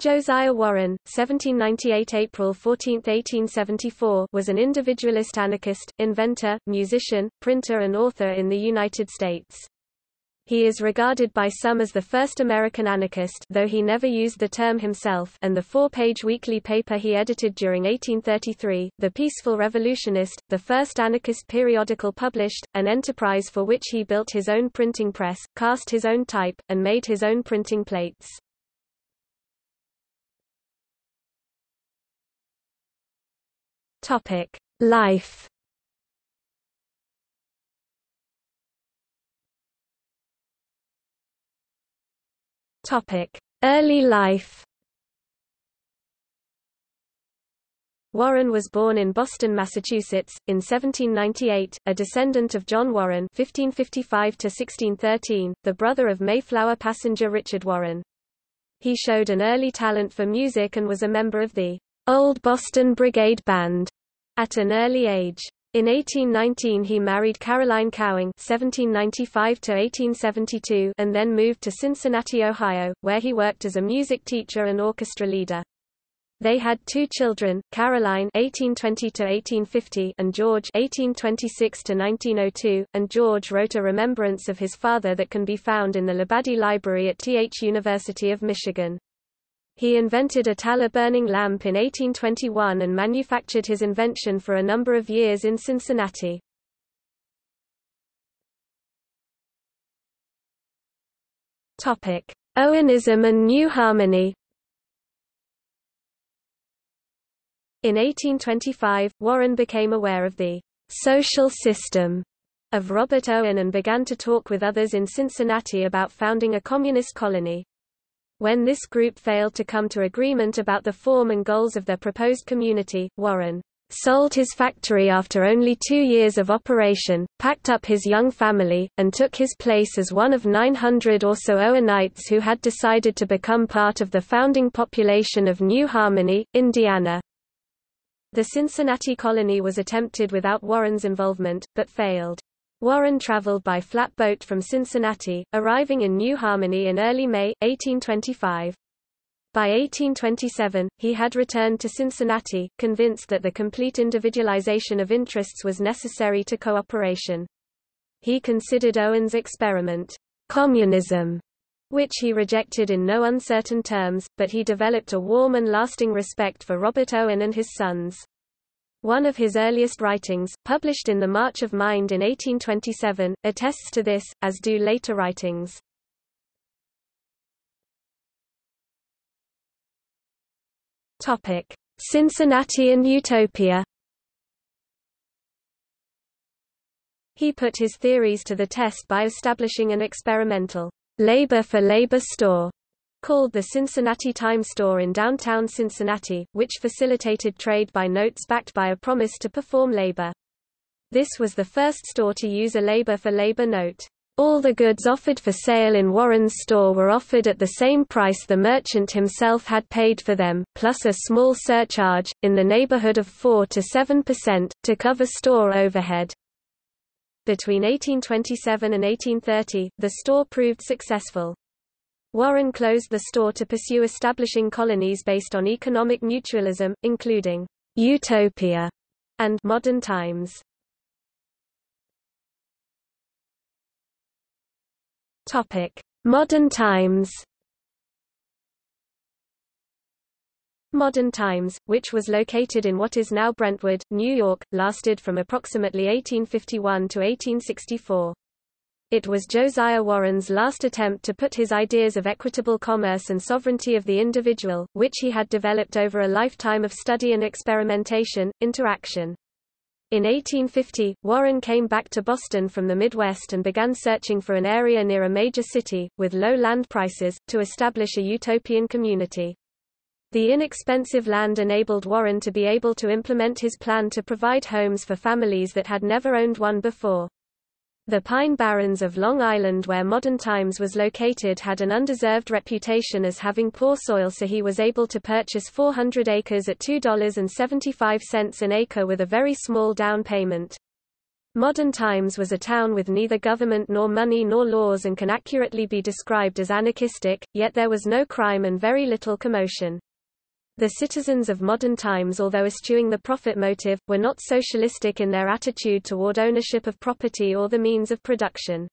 Josiah Warren, 1798 April 14, 1874 was an individualist anarchist, inventor, musician, printer and author in the United States. He is regarded by some as the first American anarchist though he never used the term himself and the four-page weekly paper he edited during 1833, The Peaceful Revolutionist, the first anarchist periodical published, an enterprise for which he built his own printing press, cast his own type, and made his own printing plates. Topic: Life. Topic: Early life. Warren was born in Boston, Massachusetts, in 1798, a descendant of John Warren (1555–1613), the brother of Mayflower passenger Richard Warren. He showed an early talent for music and was a member of the Old Boston Brigade Band at an early age. In 1819 he married Caroline Cowing (1795–1872) and then moved to Cincinnati, Ohio, where he worked as a music teacher and orchestra leader. They had two children, Caroline (1820–1850) and George (1826–1902), and George wrote a remembrance of his father that can be found in the Labadie Library at Th University of Michigan. He invented a tallow burning lamp in 1821 and manufactured his invention for a number of years in Cincinnati. Topic: Owenism and New Harmony. In 1825, Warren became aware of the social system of Robert Owen and began to talk with others in Cincinnati about founding a communist colony. When this group failed to come to agreement about the form and goals of their proposed community, Warren sold his factory after only two years of operation, packed up his young family, and took his place as one of 900 or so Owenites who had decided to become part of the founding population of New Harmony, Indiana. The Cincinnati colony was attempted without Warren's involvement, but failed. Warren traveled by flatboat from Cincinnati, arriving in New Harmony in early May, 1825. By 1827, he had returned to Cincinnati, convinced that the complete individualization of interests was necessary to cooperation. He considered Owen's experiment, communism, which he rejected in no uncertain terms, but he developed a warm and lasting respect for Robert Owen and his sons. One of his earliest writings, published in The March of Mind in 1827, attests to this, as do later writings. Topic: Cincinnati and Utopia. He put his theories to the test by establishing an experimental labor for labor store called the Cincinnati Time Store in downtown Cincinnati, which facilitated trade by notes backed by a promise to perform labor. This was the first store to use a labor-for-labor note. All the goods offered for sale in Warren's store were offered at the same price the merchant himself had paid for them, plus a small surcharge, in the neighborhood of 4 to 7 percent, to cover store overhead. Between 1827 and 1830, the store proved successful. Warren closed the store to pursue establishing colonies based on economic mutualism, including utopia and modern times. Topic: Modern times. Modern Times, which was located in what is now Brentwood, New York, lasted from approximately 1851 to 1864. It was Josiah Warren's last attempt to put his ideas of equitable commerce and sovereignty of the individual, which he had developed over a lifetime of study and experimentation, into action. In 1850, Warren came back to Boston from the Midwest and began searching for an area near a major city, with low land prices, to establish a utopian community. The inexpensive land enabled Warren to be able to implement his plan to provide homes for families that had never owned one before. The Pine Barrens of Long Island where Modern Times was located had an undeserved reputation as having poor soil so he was able to purchase 400 acres at $2.75 an acre with a very small down payment. Modern Times was a town with neither government nor money nor laws and can accurately be described as anarchistic, yet there was no crime and very little commotion. The citizens of modern times although eschewing the profit motive, were not socialistic in their attitude toward ownership of property or the means of production.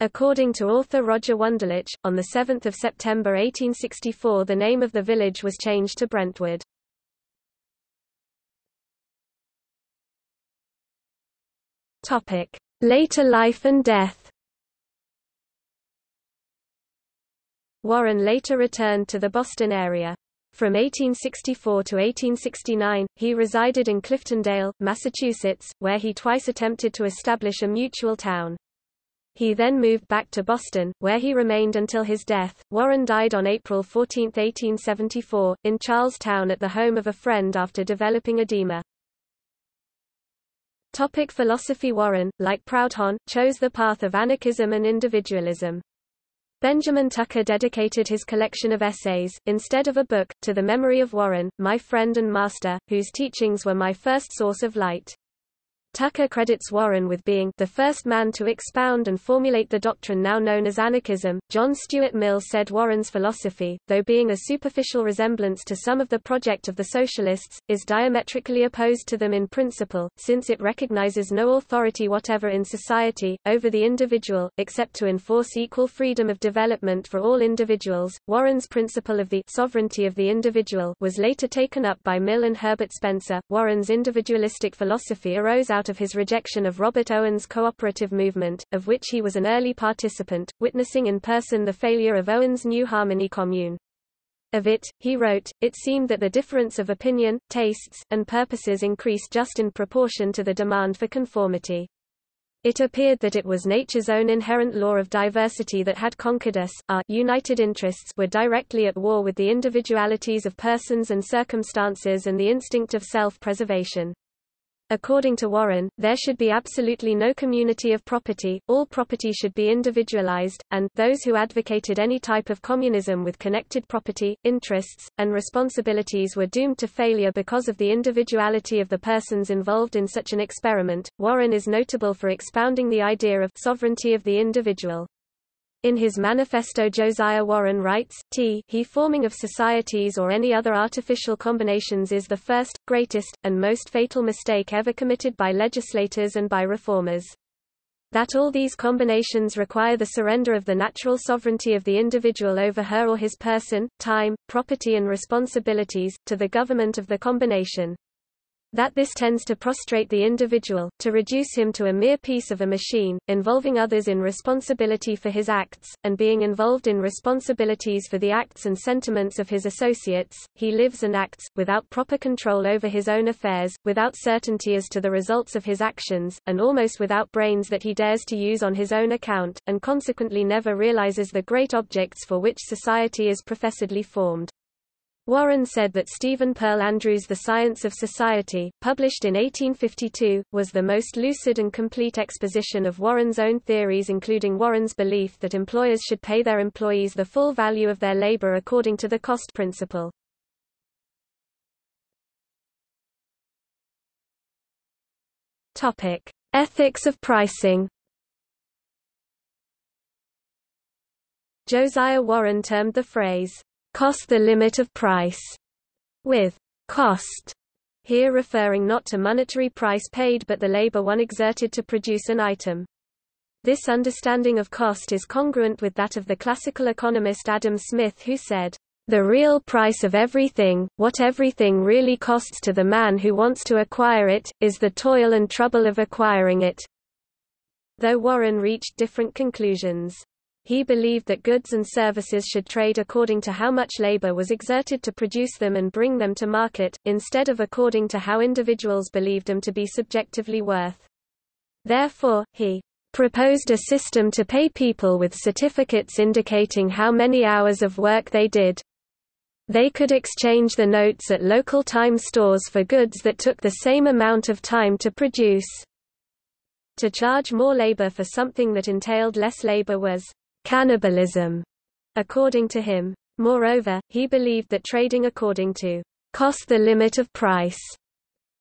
According to author Roger Wunderlich, on 7 September 1864 the name of the village was changed to Brentwood. Later life and death. Warren later returned to the Boston area. From 1864 to 1869, he resided in Cliftondale, Massachusetts, where he twice attempted to establish a mutual town. He then moved back to Boston, where he remained until his death. Warren died on April 14, 1874, in Charlestown at the home of a friend after developing edema. Topic philosophy Warren, like Proudhon, chose the path of anarchism and individualism. Benjamin Tucker dedicated his collection of essays, instead of a book, to the memory of Warren, my friend and master, whose teachings were my first source of light. Tucker credits Warren with being the first man to expound and formulate the doctrine now known as anarchism. John Stuart Mill said Warren's philosophy, though being a superficial resemblance to some of the project of the socialists, is diametrically opposed to them in principle, since it recognizes no authority whatever in society, over the individual, except to enforce equal freedom of development for all individuals. Warren's principle of the sovereignty of the individual was later taken up by Mill and Herbert Spencer. Warren's individualistic philosophy arose of his rejection of Robert Owen's cooperative movement, of which he was an early participant, witnessing in person the failure of Owen's New Harmony Commune. Of it, he wrote, it seemed that the difference of opinion, tastes, and purposes increased just in proportion to the demand for conformity. It appeared that it was nature's own inherent law of diversity that had conquered us, our united interests were directly at war with the individualities of persons and circumstances and the instinct of self-preservation. According to Warren, there should be absolutely no community of property, all property should be individualized, and, those who advocated any type of communism with connected property, interests, and responsibilities were doomed to failure because of the individuality of the persons involved in such an experiment. Warren is notable for expounding the idea of sovereignty of the individual. In his manifesto Josiah Warren writes, t he forming of societies or any other artificial combinations is the first, greatest, and most fatal mistake ever committed by legislators and by reformers. That all these combinations require the surrender of the natural sovereignty of the individual over her or his person, time, property and responsibilities, to the government of the combination that this tends to prostrate the individual, to reduce him to a mere piece of a machine, involving others in responsibility for his acts, and being involved in responsibilities for the acts and sentiments of his associates, he lives and acts, without proper control over his own affairs, without certainty as to the results of his actions, and almost without brains that he dares to use on his own account, and consequently never realizes the great objects for which society is professedly formed. Warren said that Stephen Pearl Andrews' The Science of Society, published in 1852, was the most lucid and complete exposition of Warren's own theories including Warren's belief that employers should pay their employees the full value of their labor according to the cost principle. Topic: Ethics of pricing. Josiah Warren termed the phrase cost the limit of price, with cost here referring not to monetary price paid but the labor one exerted to produce an item. This understanding of cost is congruent with that of the classical economist Adam Smith who said, the real price of everything, what everything really costs to the man who wants to acquire it, is the toil and trouble of acquiring it. Though Warren reached different conclusions. He believed that goods and services should trade according to how much labor was exerted to produce them and bring them to market, instead of according to how individuals believed them to be subjectively worth. Therefore, he proposed a system to pay people with certificates indicating how many hours of work they did. They could exchange the notes at local time stores for goods that took the same amount of time to produce. To charge more labor for something that entailed less labor was cannibalism, according to him. Moreover, he believed that trading according to cost the limit of price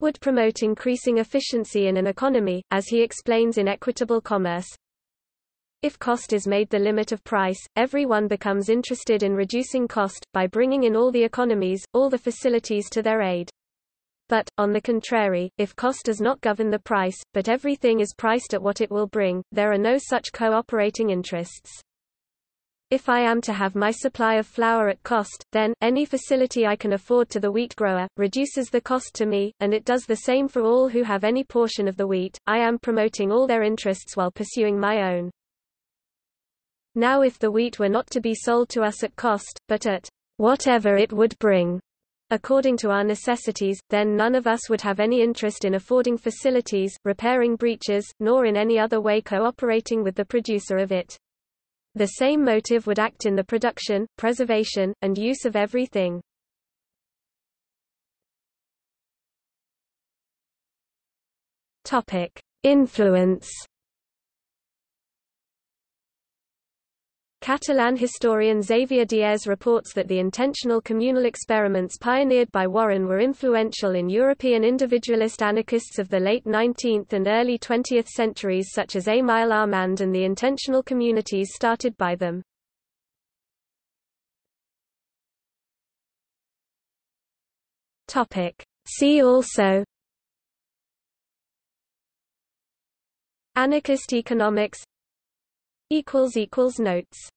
would promote increasing efficiency in an economy, as he explains in Equitable Commerce. If cost is made the limit of price, everyone becomes interested in reducing cost, by bringing in all the economies, all the facilities to their aid. But, on the contrary, if cost does not govern the price, but everything is priced at what it will bring, there are no such cooperating interests. If I am to have my supply of flour at cost, then, any facility I can afford to the wheat grower, reduces the cost to me, and it does the same for all who have any portion of the wheat. I am promoting all their interests while pursuing my own. Now if the wheat were not to be sold to us at cost, but at whatever it would bring, according to our necessities, then none of us would have any interest in affording facilities, repairing breaches, nor in any other way cooperating with the producer of it. The same motive would act in the production, preservation, and use of everything. Topic: Influence Catalan historian Xavier Diez reports that the intentional communal experiments pioneered by Warren were influential in European individualist anarchists of the late 19th and early 20th centuries such as Émile Armand and the intentional communities started by them. See also Anarchist economics Notes